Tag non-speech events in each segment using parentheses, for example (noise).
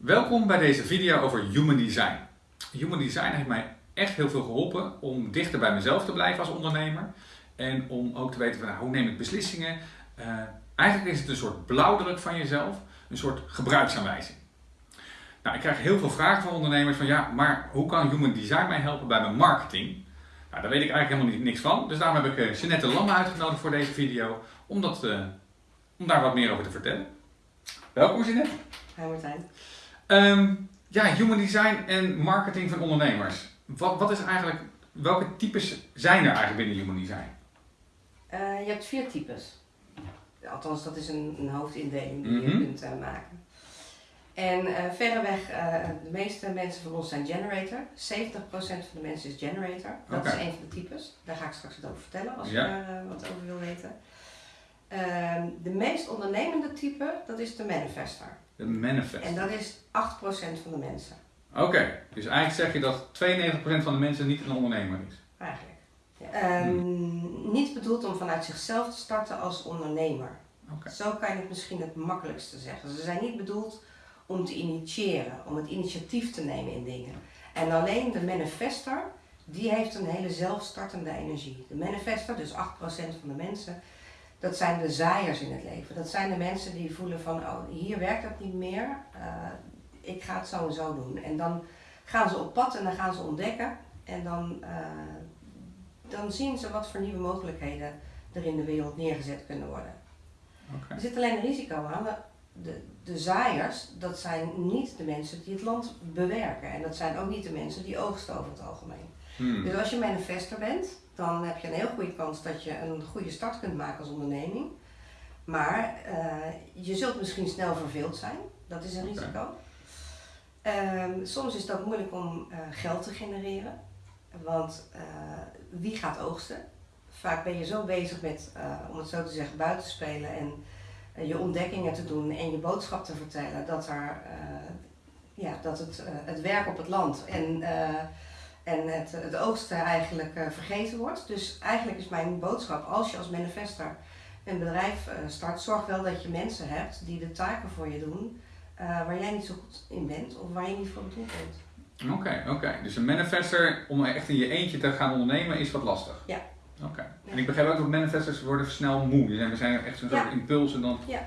Welkom bij deze video over Human Design. Human Design heeft mij echt heel veel geholpen om dichter bij mezelf te blijven als ondernemer. En om ook te weten van, nou, hoe neem ik beslissingen. Uh, eigenlijk is het een soort blauwdruk van jezelf, een soort gebruiksaanwijzing. Nou, ik krijg heel veel vragen van ondernemers van ja, maar hoe kan Human Design mij helpen bij mijn marketing? Nou, daar weet ik eigenlijk helemaal niks van. Dus daarom heb ik uh, Jeanette Lamme uitgenodigd voor deze video om, dat, uh, om daar wat meer over te vertellen. Welkom Jeanette. Hi Martijn. Um, ja, human design en marketing van ondernemers. Wat, wat is eigenlijk, welke types zijn er eigenlijk binnen human design? Uh, je hebt vier types. Althans, dat is een, een hoofdindeling die mm -hmm. je kunt uh, maken. En uh, verreweg, de meeste mensen van ons zijn generator. 70% van de mensen is generator. Dat okay. is een van de types. Daar ga ik straks wat over vertellen als ja. je daar wat over wil weten. Ehm, de meest ondernemende type, dat is de manifester. De manifester. En dat is 8% van de mensen. Oké, okay. dus eigenlijk zeg je dat 92% van de mensen niet een ondernemer is. Eigenlijk. Ja. Um, hmm. Niet bedoeld om vanuit zichzelf te starten als ondernemer. Okay. Zo kan je het misschien het makkelijkste zeggen. Ze zijn niet bedoeld om te initiëren, om het initiatief te nemen in dingen. En alleen de manifester, die heeft een hele zelfstartende energie. De manifester, dus 8% van de mensen, dat zijn de zaaiers in het leven. Dat zijn de mensen die voelen van, oh, hier werkt het niet meer, uh, ik ga het zo en zo doen. En dan gaan ze op pad en dan gaan ze ontdekken en dan, uh, dan zien ze wat voor nieuwe mogelijkheden er in de wereld neergezet kunnen worden. Okay. Er zit alleen een risico aan. De, de zaaiers, dat zijn niet de mensen die het land bewerken. En dat zijn ook niet de mensen die oogsten over het algemeen. Hmm. Dus als je manifester bent, dan heb je een heel goede kans dat je een goede start kunt maken als onderneming. Maar uh, je zult misschien snel verveeld zijn, dat is een okay. risico. Uh, soms is het ook moeilijk om uh, geld te genereren, want uh, wie gaat oogsten? Vaak ben je zo bezig met, om het zo te zeggen, buiten spelen en je ontdekkingen te doen en je boodschap te vertellen, dat, er, ja, dat het, het werk op het land en en het, het oogsten eigenlijk uh, vergeten wordt. Dus eigenlijk is mijn boodschap, als je als manifester een bedrijf uh, start, zorg wel dat je mensen hebt die de taken voor je doen uh, waar jij niet zo goed in bent of waar je niet voor bedoeld bent. Oké, okay, oké. Okay. Dus een manifester om echt in je eentje te gaan ondernemen is wat lastig. Ja. Oké. Okay. Ja. En ik begrijp ook dat manifestors worden snel moe. Dus we zijn echt zo'n ja. soort impuls en dan... Ja.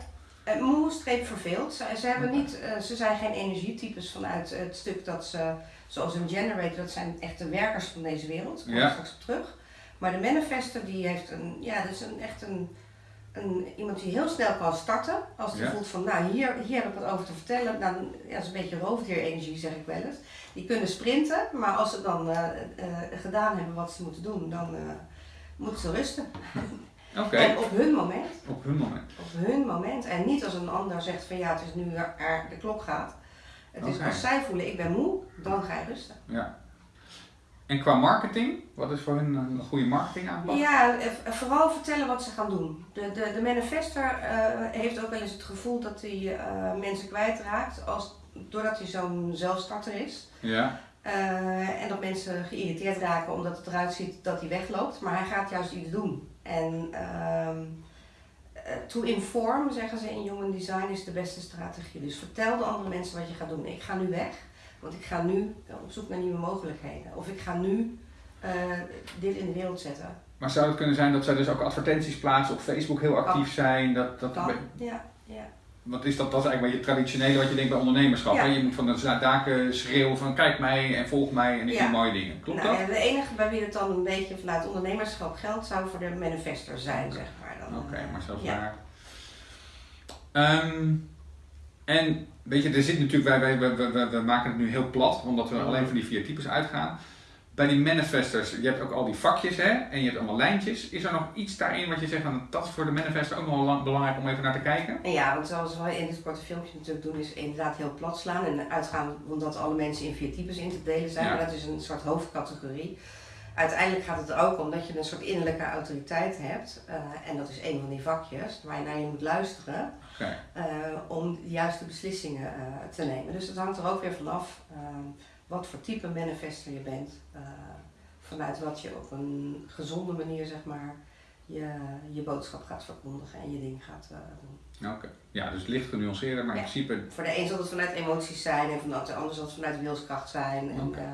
Uh, moe streep verveeld. Ze, ze, hebben niet, uh, ze zijn geen energietypes vanuit het stuk dat ze, zoals een generator, dat zijn echt de werkers van deze wereld. Daar kom ja. straks op terug. Maar de manifester die heeft een, ja, dat is een, echt een, een, iemand die heel snel kan starten. Als hij Ja. voelt van, nou hier, hier heb ik wat over te vertellen. Dan, ja, dat is een beetje roofdierenergie zeg ik wel eens. Die kunnen sprinten, maar als ze dan uh, gedaan hebben wat ze moeten doen, dan moeten ze rusten. (laughs) En op hun moment. Op hun moment. Op hun moment. En niet als een ander zegt van ja, het is nu er, de klok gaat. Het is als zij voelen ik ben moe, dan ga je rusten. Ja. En qua marketing, wat is voor hun een goede marketing aanpak? Ja, eh, vooral vertellen wat ze gaan doen. De, de, de manifester uh, heeft ook wel eens het gevoel dat hij uh, mensen kwijtraakt als, doordat hij zo'n zelfstarter is. Ja. Uh, en dat mensen geïrriteerd raken omdat het eruit ziet dat hij wegloopt. Maar hij gaat juist iets doen. En uh, to inform, zeggen ze in Human Design, is de beste strategie. Dus vertel de andere mensen wat je gaat doen. Ik ga nu weg, want ik ga nu op zoek naar nieuwe mogelijkheden. Of ik ga nu uh, dit in de wereld zetten. Maar zou het kunnen zijn dat zij dus ook advertenties plaatsen op Facebook heel actief Kan. zijn? Dat, dat Kan. Ja, ja. Want is dat, dat is eigenlijk wel je traditionele wat je denkt bij ondernemerschap. Ja. Hè? Je moet van de daken schreeuwen van kijk mij en volg mij en ik Ja. doe mooie dingen. Klopt nou, dat? ja, de enige bij wie het dan een beetje vanuit ondernemerschap geldt, zou voor de manifester zijn, zeg maar. Dan, Oké, eh, maar zelfs ja. daar. Ehm, en weet je, er zit natuurlijk, wij, wij, we, we maken het nu heel plat, omdat we alleen van die vier types uitgaan. Bij die manifestors, je hebt ook al die vakjes hè, en je hebt allemaal lijntjes. Is er nog iets daarin wat je zegt, van, dat is voor de manifester ook nog wel lang- belangrijk om even naar te kijken? En ja, want zoals we in dit korte filmpje natuurlijk doen, is inderdaad heel plat slaan en uitgaan omdat alle mensen in vier types in te delen zijn. Ja. Maar dat is een soort hoofdcategorie. Uiteindelijk gaat het er ook om dat je een soort innerlijke autoriteit hebt. eh, en dat is een van die vakjes waar je naar je moet luisteren eh, om de juiste beslissingen eh, te nemen. Dus dat hangt er ook weer vanaf eh, wat voor type manifester je bent. eh, vanuit wat je op een gezonde manier zeg maar je, je boodschap gaat verkondigen en je ding gaat uh, doen. Oké, ja, dus licht genuanceerder, maar in principe... Voor de een zal het vanuit emoties zijn en voor de ander zal het vanuit wilskracht zijn. En, okay.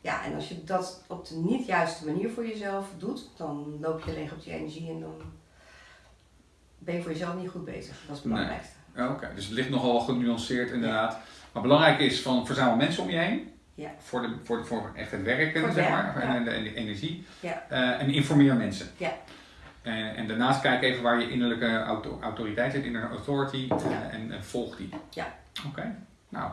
ja, en als je dat op de niet juiste manier voor jezelf doet, dan loop je leeg op die energie en dan ben je voor jezelf niet goed bezig. Dat is het belangrijkste. Nee. Oké, dus het ligt nogal genuanceerd inderdaad. Maar belangrijk is van verzamel mensen om je heen. Ja. Voor, de, voor, voor echt het werken, voor zeg maar, ja. en, de, de energie. Ja. Uh, en informeer mensen. Ja. En, en, daarnaast kijk even waar je innerlijke auto, autoriteit zit, inner authority, uh, en, en, volg die. Ja. Oké, nou.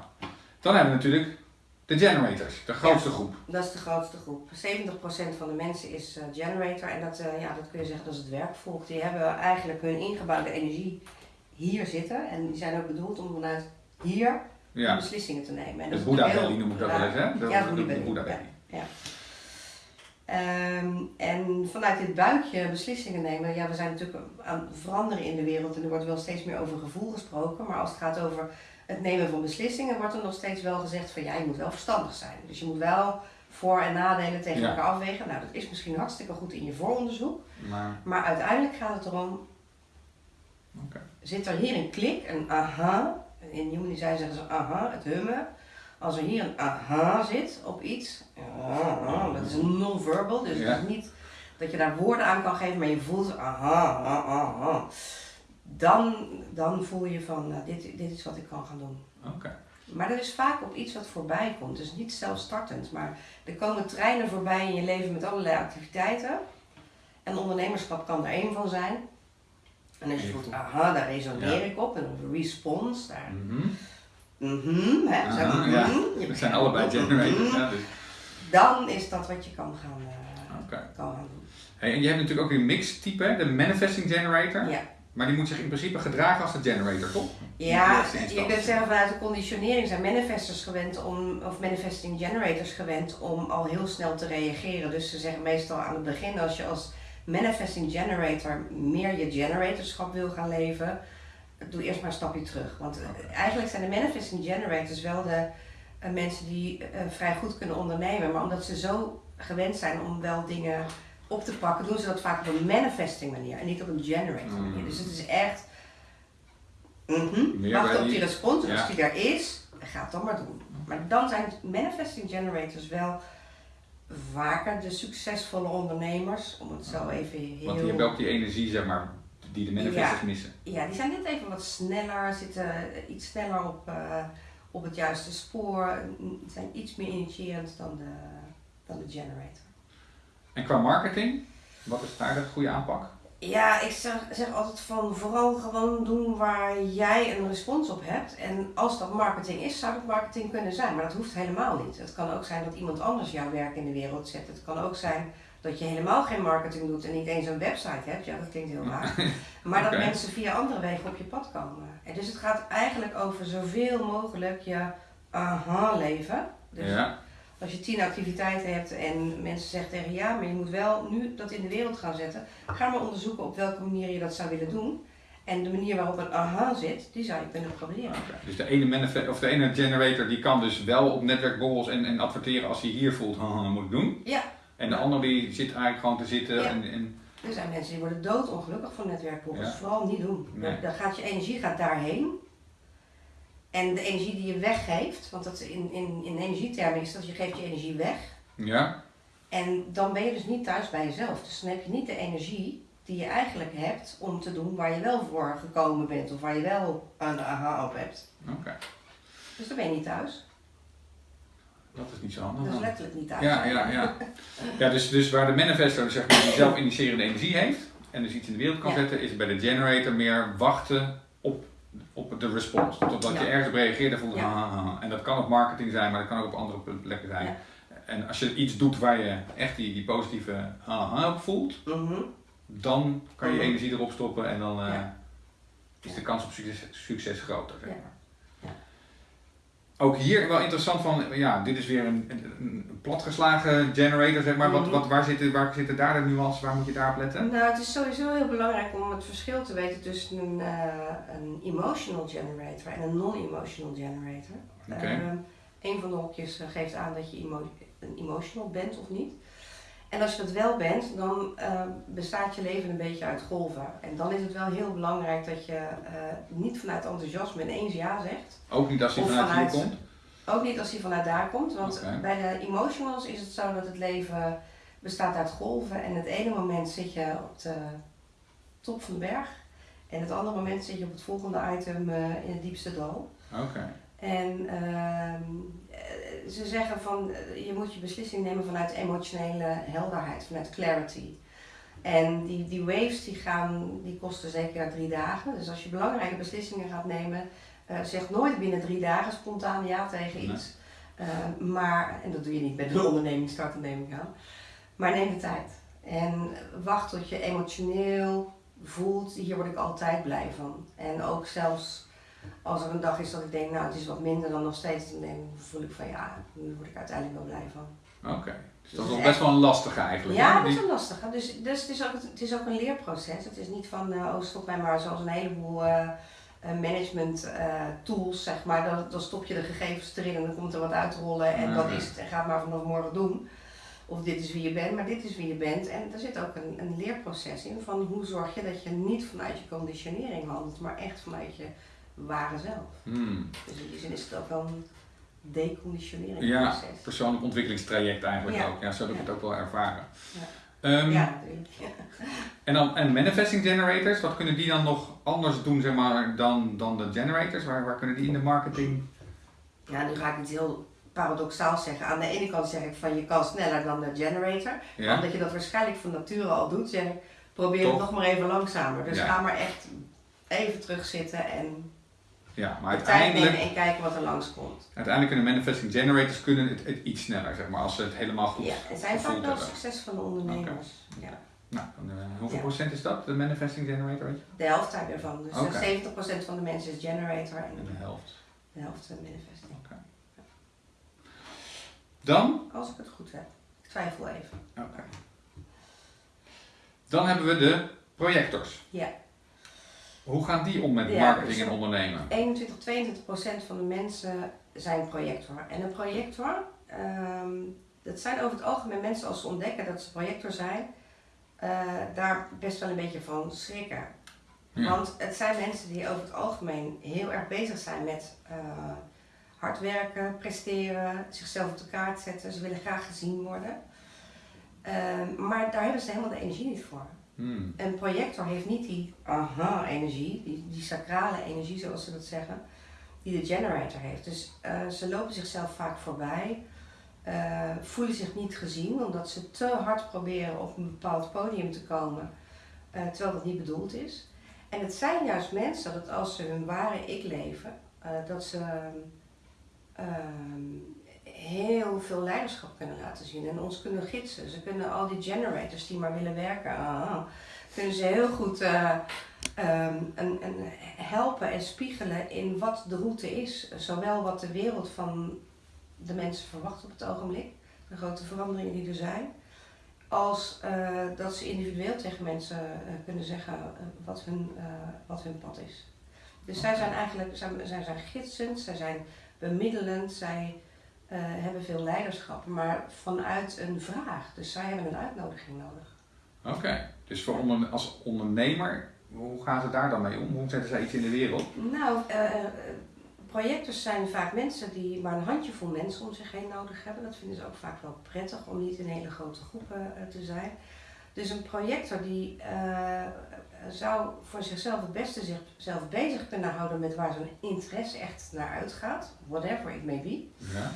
Dan hebben we natuurlijk de generators, de grootste groep. Dat is de grootste groep. 70% van de mensen is uh, generator en dat, ja, dat kun je zeggen dat is het werkvolk. Die hebben eigenlijk hun ingebouwde energie hier zitten en die zijn ook bedoeld om vanuit hier ja. beslissingen te nemen. En de Boeddha Belly noem ik dat wel eens, hè? De, ja, de, de Boeddha Belly. Ja. Um, en vanuit dit buikje beslissingen nemen, ja, we zijn natuurlijk aan het veranderen in de wereld en er wordt wel steeds meer over gevoel gesproken, maar als het gaat over het nemen van beslissingen, wordt er nog steeds wel gezegd van ja, je moet wel verstandig zijn. Dus je moet wel voor- en nadelen tegen Ja. elkaar afwegen. Nou, dat is misschien hartstikke goed in je vooronderzoek, Maar, maar uiteindelijk gaat het erom, zit er hier een klik, een aha, in Human Design zeggen ze aha, het hummen. Als er hier een aha zit op iets, dat is een non-verbal, dus Ja. het is niet dat je daar woorden aan kan geven, maar je voelt aha, aha, aha. Dan, dan voel je van, nou, dit, dit is wat ik kan gaan doen. Oké. Maar dat is vaak op iets wat voorbij komt, dus niet zelfstartend, maar er komen treinen voorbij in je leven met allerlei activiteiten. En ondernemerschap kan er één van zijn. En als je voelt, aha, daar resoneer Ja. ik op, en een response, daar Mhm. Mhm, hè? Aha, Zeg maar, ja. mhm. Je zijn allebei generators. mhm. Ja, dus. Dan is dat wat je kan gaan, eh, kan gaan doen. Hey, en je hebt natuurlijk ook een mixtype, hè, de manifesting generator. Ja, Maar die moet zich in principe gedragen als de generator, toch? ja je kunt zeggen vanuit de conditionering zijn manifestors gewend om, of manifesting generators gewend om al heel snel te reageren. Dus ze zeggen meestal aan het begin, als je als manifesting generator meer je generatorschap wil gaan leven, doe eerst maar een stapje terug. Want eh, eigenlijk zijn de manifesting generators wel de eh, mensen die eh, vrij goed kunnen ondernemen, maar omdat ze zo gewend zijn om wel dingen op te pakken, doen ze dat vaak op een manifesting manier en niet op een generator manier. Mm. Dus het is echt, Meer wacht op die respons ja. als die er is, ga het dan maar doen. Maar dan zijn manifesting generators wel vaker de succesvolle ondernemers, om het zo even heel... Want die hebben ook die energie, zeg maar, die de manifestors Ja. missen. Ja, die zijn net even wat sneller, zitten iets sneller op, eh, op het juiste spoor, n- zijn iets meer initiërend dan de, dan de generator. En qua marketing, wat is daar de goede aanpak? Ja, ik zeg, zeg altijd van vooral gewoon doen waar jij een respons op hebt. En als dat marketing is, zou dat marketing kunnen zijn. Maar dat hoeft helemaal niet. Het kan ook zijn dat iemand anders jouw werk in de wereld zet. Het kan ook zijn dat je helemaal geen marketing doet en niet eens een website hebt. Ja, dat klinkt heel raar. (laughs) Maar dat mensen via andere wegen op je pad komen. En dus het gaat eigenlijk over zoveel mogelijk je aha leven. Dus Ja, als je tien activiteiten hebt en mensen zeggen tegen je, ja, maar je moet wel nu dat in de wereld gaan zetten. Ga maar onderzoeken op welke manier je dat zou willen doen. En de manier waarop een aha zit, die zou je kunnen proberen. Dus de ene, of de ene generator die kan dus wel op netwerkborrels en, en adverteren als hij hier voelt, haha, moet ik doen. Ja, En de ander die zit eigenlijk gewoon te zitten Ja. en, en er zijn mensen die worden doodongelukkig van netwerkborrels. Ja. Vooral niet doen. Nee. Dan gaat je energie gaat daarheen. En de energie die je weggeeft, want dat in, in, in energietermen is dat je geeft je energie weg. ja, En dan ben je dus niet thuis bij jezelf. Dus dan heb je niet de energie die je eigenlijk hebt om te doen waar je wel voor gekomen bent. Of waar je wel een aha op hebt. oké. Dus dan ben je niet thuis. Dat is niet zo handig. Dat is letterlijk niet thuis. Ja, ja, ja. ja dus, dus waar de manifestor zeg maar, die zelf initiërende energie heeft en dus iets in de wereld kan Ja. zetten, is bij de generator meer wachten op, de response. Totdat je ergens op reageert en voelt, Ja. ha, ha, ha. En dat kan op marketing zijn, maar dat kan ook op andere plekken zijn. Ja. En als je iets doet waar je echt die, die positieve aha op voelt, Mhm. dan kan je je Mhm. energie erop stoppen en dan eh, Ja. is de kans op succes, succes groter. Zeg Ja. maar. Ook hier wel interessant van, ja, dit is weer een, een, een platgeslagen generator, zeg maar. Wat, Mhm. wat, waar, zitten, waar zitten daar de nuances, waar moet je daar op letten? Nou, het is sowieso heel belangrijk om het verschil te weten tussen een, eh, een emotional generator en een non-emotional generator. Oké. Ehm, een van de hokjes eh, geeft aan dat je emo- een emotional bent of niet. En als je dat wel bent, dan uh, bestaat je leven een beetje uit golven. En dan is het wel heel belangrijk dat je uh, niet vanuit enthousiasme ineens ja zegt. Ook niet als hij vanuit, vanuit hier komt? Ook niet als hij vanuit daar komt. Want okay. bij de emotionals is het zo dat het leven bestaat uit golven. En het ene moment zit je op de top van de berg. En het andere moment zit je op het volgende item uh, in het diepste dal. Oké. En ehm, ze zeggen van eh, je moet je beslissing nemen vanuit emotionele helderheid, vanuit clarity. En die, die waves die gaan, die kosten zeker drie dagen. Dus als je belangrijke beslissingen gaat nemen, uh, zeg nooit binnen drie dagen spontaan ja tegen iets. Uh, maar, en dat doe je niet bij de onderneming starten neem ik aan. Maar neem de tijd. En wacht tot je emotioneel voelt, hier word ik altijd blij van. En ook zelfs als er een dag is dat ik denk, nou het is wat minder dan nog steeds, dan voel ik van ja, nu word ik uiteindelijk wel blij van. Oké, dus dat is dus best wel een lastige eigenlijk. Ja, dat is een lastige. Dus, dus het, is ook, het is ook een leerproces. Het is niet van, uh, oh stop mij maar zoals een heleboel uh, management uh, tools, zeg maar. Dan, dan stop je de gegevens erin en dan komt er wat uitrollen en dat is het en ga het maar vanaf morgen doen. Of dit is wie je bent, maar dit is wie je bent. En er zit ook een, een leerproces in van hoe zorg je dat je niet vanuit je conditionering handelt, maar echt vanuit je ware zelf. Hmm. Dus in die zin is het ook wel een deconditionering Ja, persoonlijk ontwikkelingstraject eigenlijk ook. Ja, zo heb ik het ook wel ervaren. Ja, um, ja. (laughs) En dan en manifesting generators, wat kunnen die dan nog anders doen zeg maar, dan, dan de generators? Waar, waar kunnen die in de marketing? Ja, nu ga ik iets heel paradoxaal zeggen. Aan de ene kant zeg ik van je kan sneller dan de generator. Ja. Omdat je dat waarschijnlijk van nature al doet, zeg ik probeer het nog maar even langzamer. Dus ga maar echt even terugzitten en ja, maar uiteindelijk... en kijken wat er langskomt. Uiteindelijk kunnen manifesting generators kunnen het, het, iets sneller, zeg maar, als ze het helemaal goed Ja, het zijn vaak wel succesvolle ondernemers. Okay. Ja. Nou, dan, uh, hoeveel ja. procent is dat, de manifesting generator? Weet je? De helft daarvan. Dus okay. 70% van de mensen is generator en, en de helft. De helft is manifesting. Ja. Dan? Als ik het goed heb. Ik twijfel even. Oké. Dan hebben we de projectors. Ja. Hoe gaan die om met marketing en ondernemen? 21, 22 procent van de mensen zijn projector. En een projector, um, dat zijn over het algemeen mensen als ze ontdekken dat ze projector zijn, uh, daar best wel een beetje van schrikken. Want het zijn mensen die over het algemeen heel erg bezig zijn met uh, hard werken, presteren, zichzelf op de kaart zetten. Ze willen graag gezien worden. Uh, maar daar hebben ze helemaal de energie niet voor. Hmm. Een projector heeft niet die aha-energie, die, die sacrale energie zoals ze dat zeggen, die de generator heeft. Dus uh, ze lopen zichzelf vaak voorbij, uh, voelen zich niet gezien omdat ze te hard proberen op een bepaald podium te komen, uh, terwijl dat niet bedoeld is. En het zijn juist mensen dat als ze hun ware ik leven, dat ze ehm, heel veel leiderschap kunnen laten zien en ons kunnen gidsen. Ze kunnen al die generators die maar willen werken, ah, kunnen ze heel goed uh, um, en, en helpen en spiegelen in wat de route is. Zowel wat de wereld van de mensen verwacht op het ogenblik, de grote veranderingen die er zijn, als uh, dat ze individueel tegen mensen uh, kunnen zeggen wat, hun, wat hun pad is. Dus zij zijn eigenlijk zij, zij zijn gidsend, zij zijn bemiddelend, zij uh, hebben veel leiderschap, maar vanuit een vraag. Dus zij hebben een uitnodiging nodig. Oké, dus voor onder, als ondernemer, hoe gaan ze daar dan mee om? Hoe zetten zij iets in de wereld? Nou, uh, projectors zijn vaak mensen die maar een handjevol mensen om zich heen nodig hebben. Dat vinden ze ook vaak wel prettig om niet in hele grote groepen te zijn. Dus een projector die uh, zou voor zichzelf het beste zichzelf bezig kunnen houden met waar zijn interesse echt naar uitgaat, whatever it may be. Ja.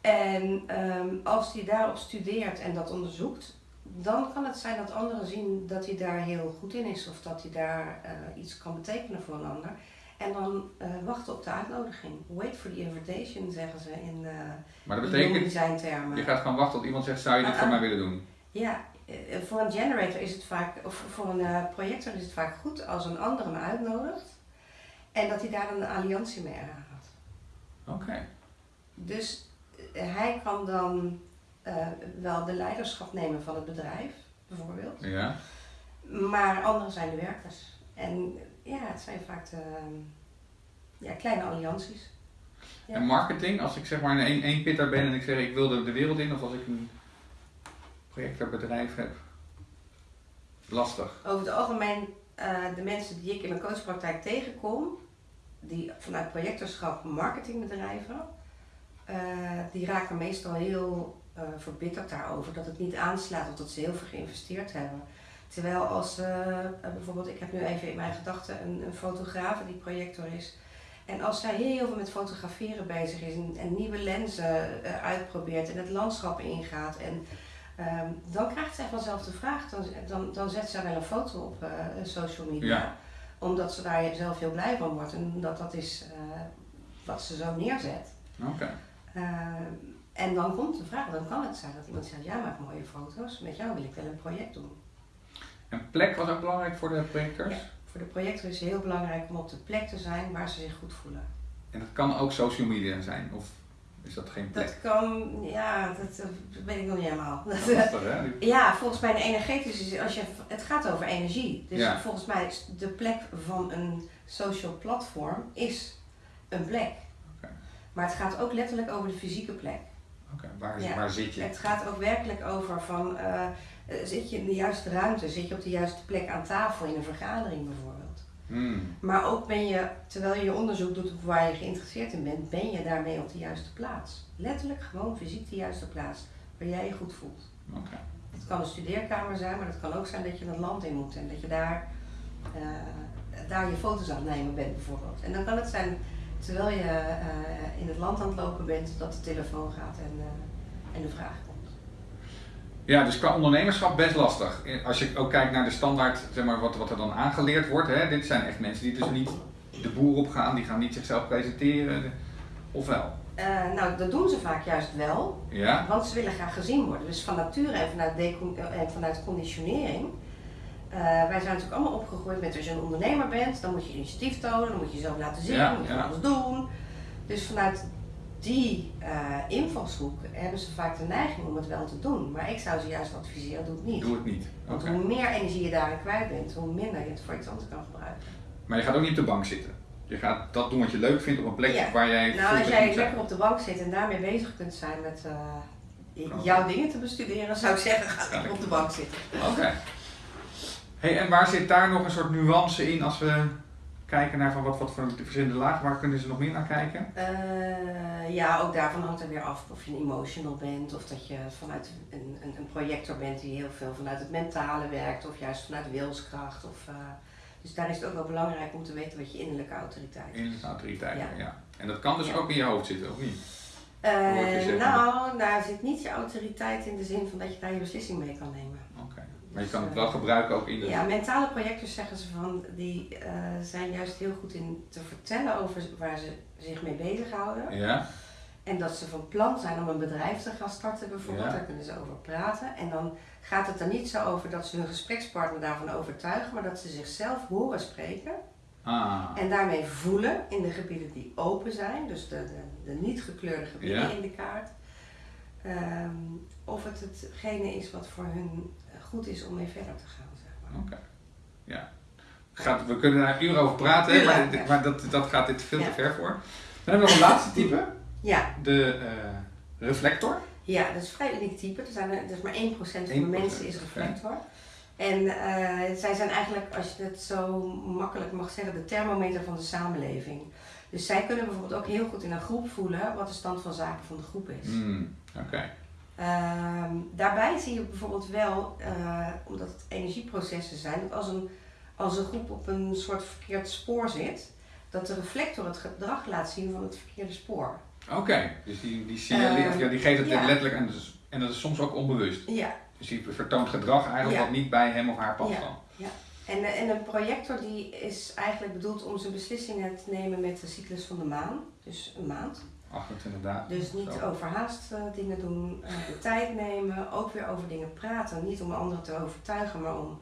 En um, als hij daarop studeert en dat onderzoekt, dan kan het zijn dat anderen zien dat hij daar heel goed in is of dat hij daar uh, iets kan betekenen voor een ander. En dan uh, wachten op de uitnodiging. Wait for the invitation, zeggen ze in uh, maar dat betekent, designtermen. Je gaat gewoon wachten tot iemand zegt, zou je dit voor mij willen doen? Ja, voor een generator is het vaak, of voor een projector is het vaak goed als een ander hem uitnodigt. En dat hij daar een alliantie mee aangaat. Oké. Dus hij kan dan uh, wel de leiderschap nemen van het bedrijf, bijvoorbeeld. Ja. Maar anderen zijn de werkers. En ja, het zijn vaak de, ja, kleine allianties. Ja. En marketing, als ik zeg maar een één pitter ben en ik zeg ik wil de, de wereld in, of als ik een projectorbedrijf heb? Lastig. Over het algemeen, eh, de mensen die ik in mijn coachpraktijk tegenkom, die vanuit projectorschap marketingbedrijven, eh, die raken meestal heel uh, verbitterd daarover dat het niet aanslaat of dat ze heel veel geïnvesteerd hebben. Terwijl als bijvoorbeeld, ik heb nu even in mijn gedachten een, een fotograaf die projector is. En als zij heel veel met fotograferen bezig is en, en nieuwe lenzen uitprobeert en het landschap ingaat en Ehm, dan krijgt zij vanzelf de vraag, dan, dan, dan zet zij wel een foto op uh, social media. Omdat ze daar zelf heel blij van wordt en dat dat is uh, wat ze zo neerzet. Oké. Ehm, en dan komt de vraag, dan kan het zijn dat iemand zegt, ja maakt mooie foto's, met jou wil ik wel een project doen. En plek was ook belangrijk voor de projectors? Ja, voor de projector is het heel belangrijk om op de plek te zijn waar ze zich goed voelen. En dat kan ook social media zijn? Of is dat geen plek? Dat kan, ja, dat, weet ik nog niet helemaal. Dat hè? Ja, volgens mij de energetische, als je, het gaat over energie. Dus volgens mij is de plek van een social platform is een plek. Maar het gaat ook letterlijk over de fysieke plek. Oké, waar, waar zit je? Het gaat ook werkelijk over van, uh, zit je in de juiste ruimte, zit je op de juiste plek aan tafel in een vergadering bijvoorbeeld. Hmm. Maar ook ben je, terwijl je je onderzoek doet op waar je geïnteresseerd in bent, ben je daarmee op de juiste plaats. Letterlijk gewoon fysiek de juiste plaats, waar jij je goed voelt. Okay. Het kan een studeerkamer zijn, maar het kan ook zijn dat je het land in moet en dat je daar, uh, daar je foto's aan het nemen bent bijvoorbeeld. En dan kan het zijn, terwijl je uh, in het land aan het lopen bent, dat de telefoon gaat en, uh, en de vraag komt. Ja, dus qua ondernemerschap best lastig. Als je ook kijkt naar de standaard, zeg maar, wat, wat er dan aangeleerd wordt. Hè, dit zijn echt mensen die dus niet de boer op gaan, die gaan niet zichzelf presenteren. Of wel? Uh, nou, dat doen ze vaak juist wel. Ja? Want ze willen graag gezien worden. Dus van nature en vanuit, en vanuit conditionering. Uh, wij zijn natuurlijk allemaal opgegroeid met als je een ondernemer bent, dan moet je initiatief tonen, dan moet je jezelf laten zien, ja, moet je alles doen. Dus vanuit die uh, invalshoek hebben ze vaak de neiging om het wel te doen. Maar ik zou ze juist adviseren, doe het niet. Doe het niet. Want hoe meer energie je daarin kwijt bent, hoe minder je het voor iets anders kan gebruiken. Maar je gaat ook niet op de bank zitten. Je gaat dat doen wat je leuk vindt op een plek waar jij. Nou, als jij lekker op de bank zit en daarmee bezig kunt zijn met uh, jouw dingen te bestuderen, zou ik zeggen, ga lekker op de bank zitten. Oké. Hey, en waar zit daar nog een soort nuance in als we kijken naar van wat, wat voor verschillende lagen, waar kunnen ze nog meer naar kijken? Uh, ja, ook daarvan hangt er weer af of je een emotional bent of dat je vanuit een, een, een, projector bent die heel veel vanuit het mentale werkt of juist vanuit wilskracht. Of, uh, dus daar is het ook wel belangrijk om te weten wat je innerlijke autoriteit is. Innerlijke autoriteit, ja. ja. En dat kan dus ja. ook in je hoofd zitten, of niet? Uh, nou, daar zit niet je autoriteit in de zin van dat je daar je beslissing mee kan nemen. Maar je kan het wel gebruiken ook in de... Ja, mentale projecten zeggen ze van, die uh, zijn juist heel goed in te vertellen over waar ze zich mee bezighouden. Ja. En dat ze van plan zijn om een bedrijf te gaan starten bijvoorbeeld, ja. daar kunnen ze over praten. En dan gaat het er niet zo over dat ze hun gesprekspartner daarvan overtuigen, maar dat ze zichzelf horen spreken. Ah. En daarmee voelen in de gebieden die open zijn, dus de, de, de niet gekleurde gebieden ja. in de kaart. Um, of het hetgene is wat voor hun goed is om mee verder te gaan. Zeg maar. Oké, ja. Gaat, we kunnen daar uren over praten, maar, ja. maar, dat, dat gaat dit veel ja. te ver voor. Dan hebben we nog een laatste type. Ja. De uh, reflector. Ja, dat is een vrij uniek type. Er zijn er, dus maar 1% van de mensen is reflector. En uh, zij zijn eigenlijk, als je het zo makkelijk mag zeggen, de thermometer van de samenleving. Dus zij kunnen bijvoorbeeld ook heel goed in een groep voelen wat de stand van zaken van de groep is. Mm, Oké. Okay. Uh, daarbij zie je bijvoorbeeld wel, uh, omdat het energieprocessen zijn, dat als een, als een groep op een soort verkeerd spoor zit, dat de reflector het gedrag laat zien van het verkeerde spoor. Oké, okay. dus die, die, signaleert, uh, ja, die geeft het ja. letterlijk en dat, is, en dat is soms ook onbewust. Ja. Dus die vertoont gedrag eigenlijk ja. wat niet bij hem of haar past ja. Ja. En, en een projector die is eigenlijk bedoeld om zijn beslissingen te nemen met de cyclus van de maan, dus een maand. 28 dagen. Dus niet zo. overhaast uh, dingen doen, uh, de tijd nemen, ook weer over dingen praten. Niet om anderen te overtuigen, maar om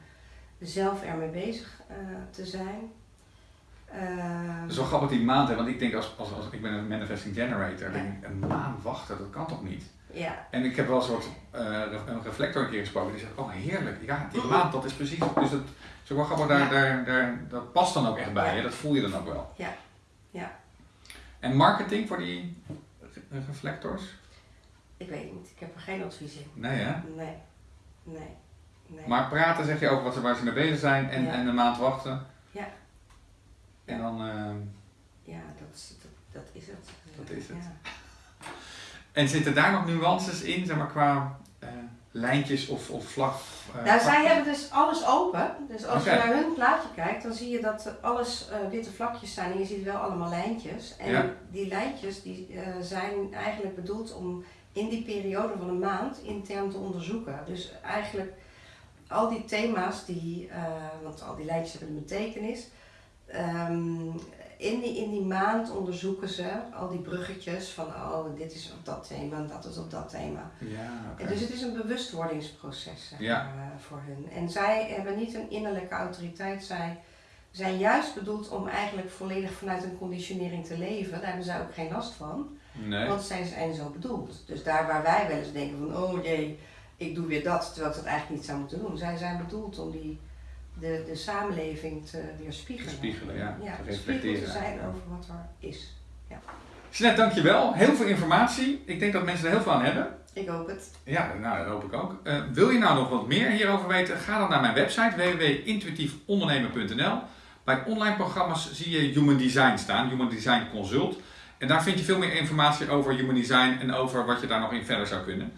zelf ermee bezig uh, te zijn. Het is wel grappig die maand, hè? want ik denk als, als, als ik ben een manifesting generator, ja. denk ik, een maand wachten, dat kan toch niet? Ja. En ik heb wel een soort een reflector een keer gesproken die zegt, oh heerlijk, ja die maand dat is precies, dus dat wel grappig, daar, ja. daar, daar, dat past dan ook echt bij, ja. dat voel je dan ook wel. Ja, ja. En marketing voor die reflectors? Ik weet niet, ik heb er geen advies in. Nee hè? Nee. Nee. nee. Maar praten zeg je over wat ze, waar ze mee bezig zijn en, en een maand wachten. Ja. En dan, eh, Ja, dat, is- dat, dat is het. Dat is het. En zitten daar nog nuances in, zeg maar qua eh, lijntjes of, of vlag? eh, Nou, zij hebben dus alles open. Dus als je naar hun plaatje kijkt, dan zie je dat alles eh, witte vlakjes zijn en je ziet wel allemaal lijntjes. En Ja. die lijntjes die, zijn eigenlijk bedoeld om in die periode van een maand intern te onderzoeken. Dus eigenlijk al die thema's, die, want al die lijntjes hebben een betekenis. ehm, in, die, in die maand onderzoeken ze al die bruggetjes van oh, dit is op dat thema en dat is op dat thema. Ja, Dus het is een bewustwordingsproces zeg Ja. maar, eh, voor hun. En zij hebben niet een innerlijke autoriteit. Zij zijn juist bedoeld om eigenlijk volledig vanuit een conditionering te leven. Daar hebben zij ook geen last van. Nee. Want zij zijn zo bedoeld. Dus daar waar wij wel eens denken van oh jee, ik doe weer dat, terwijl ik dat eigenlijk niet zou moeten doen. Zij zijn bedoeld om die, de, de samenleving te weerspiegelen. Spiegelen, ja. Te ja te reflecteren te zijn over wat er is. Jeanette, dankjewel. Heel veel informatie. Ik denk dat mensen er heel veel aan hebben. Ik hoop het. Ja, nou, dat hoop ik ook. Eh, wil je nou nog wat meer hierover weten? Ga dan naar mijn website www.intuïtiefondernemen.nl. Bij online programma's zie je Human Design staan, Human Design Consult. En daar vind je veel meer informatie over Human Design en over wat je daar nog in verder zou kunnen.